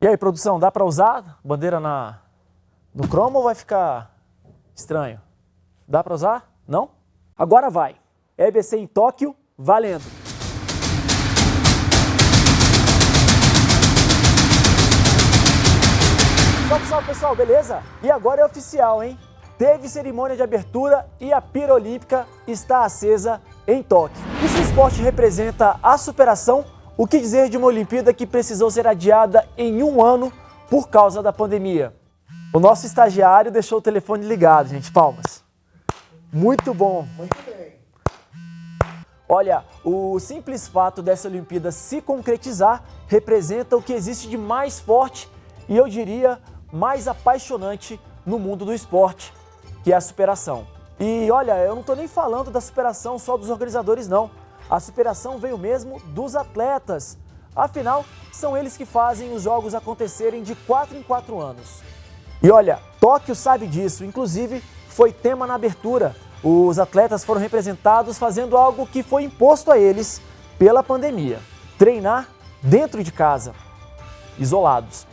E aí, produção, dá para usar bandeira na, no cromo ou vai ficar estranho? Dá para usar? Não? Agora vai. EBC em Tóquio, valendo! Salve, salve pessoal, beleza? E agora é oficial, hein? Teve cerimônia de abertura e a pira olímpica está acesa em Tóquio. E se o esporte representa a superação, o que dizer de uma Olimpíada que precisou ser adiada em um ano por causa da pandemia? O nosso estagiário deixou o telefone ligado, gente. Palmas. Muito bom. Muito bem. Olha, o simples fato dessa Olimpíada se concretizar representa o que existe de mais forte e eu diria mais apaixonante no mundo do esporte, que é a superação. E olha, eu não estou nem falando da superação só dos organizadores não. A superação veio mesmo dos atletas. Afinal, são eles que fazem os jogos acontecerem de 4 em 4 anos. E olha, Tóquio sabe disso, inclusive foi tema na abertura. Os atletas foram representados fazendo algo que foi imposto a eles pela pandemia. Treinar dentro de casa, isolados.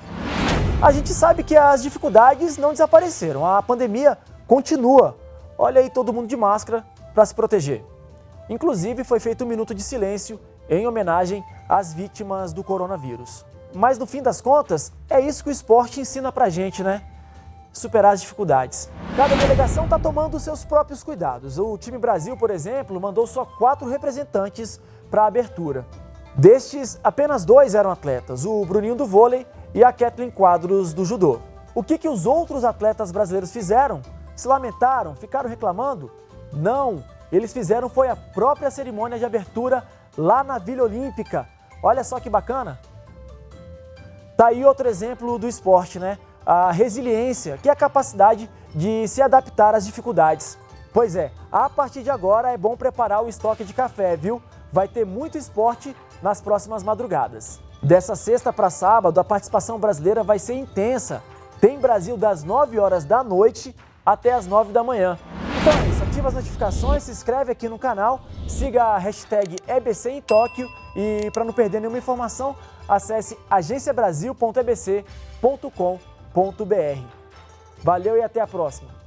A gente sabe que as dificuldades não desapareceram, a pandemia continua. Olha aí todo mundo de máscara para se proteger. Inclusive, foi feito um minuto de silêncio em homenagem às vítimas do coronavírus. Mas no fim das contas, é isso que o esporte ensina pra gente, né? Superar as dificuldades. Cada delegação está tomando seus próprios cuidados. O time Brasil, por exemplo, mandou só quatro representantes para a abertura. Destes, apenas dois eram atletas, o Bruninho do vôlei e a Kathleen Quadros do judô. O que, que os outros atletas brasileiros fizeram? Se lamentaram? Ficaram reclamando? Não! Eles fizeram foi a própria cerimônia de abertura lá na Vila Olímpica. Olha só que bacana. Tá aí outro exemplo do esporte, né? A resiliência, que é a capacidade de se adaptar às dificuldades. Pois é, a partir de agora é bom preparar o estoque de café, viu? Vai ter muito esporte nas próximas madrugadas. Dessa sexta para sábado, a participação brasileira vai ser intensa. Tem Brasil das 9 horas da noite até as 9 da manhã. Isso, ativa as notificações, se inscreve aqui no canal, siga a hashtag EBC em Tóquio e para não perder nenhuma informação, acesse agenciabrasil.ebc.com.br. Valeu e até a próxima!